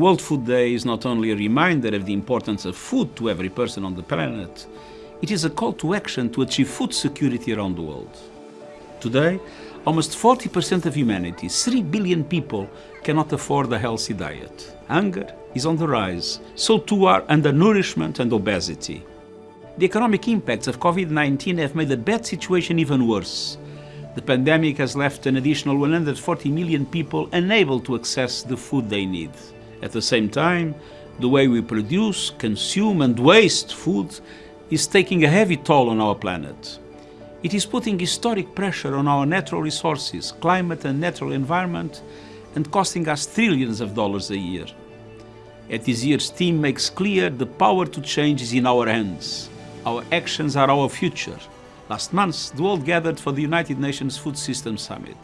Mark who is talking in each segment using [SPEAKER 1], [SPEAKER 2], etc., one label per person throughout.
[SPEAKER 1] World Food Day is not only a reminder of the importance of food to every person on the planet, it is a call to action to achieve food security around the world. Today, almost 40% of humanity, 3 billion people, cannot afford a healthy diet. Hunger is on the rise, so too are undernourishment and obesity. The economic impacts of COVID-19 have made the bad situation even worse. The pandemic has left an additional 140 million people unable to access the food they need. At the same time, the way we produce, consume and waste food is taking a heavy toll on our planet. It is putting historic pressure on our natural resources, climate and natural environment, and costing us trillions of dollars a year. At this year's theme makes clear the power to change is in our hands. Our actions are our future. Last month, the world gathered for the United Nations Food Systems Summit.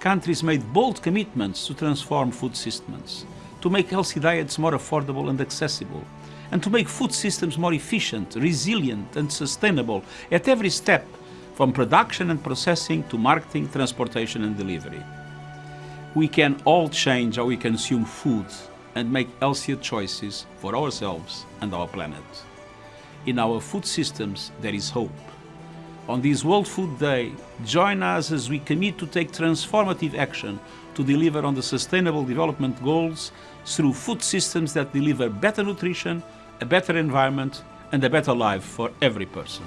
[SPEAKER 1] Countries made bold commitments to transform food systems to make healthy diets more affordable and accessible, and to make food systems more efficient, resilient and sustainable at every step, from production and processing to marketing, transportation and delivery. We can all change how we consume food and make healthier choices for ourselves and our planet. In our food systems, there is hope. On this World Food Day, join us as we commit to take transformative action to deliver on the Sustainable Development Goals through food systems that deliver better nutrition, a better environment and a better life for every person.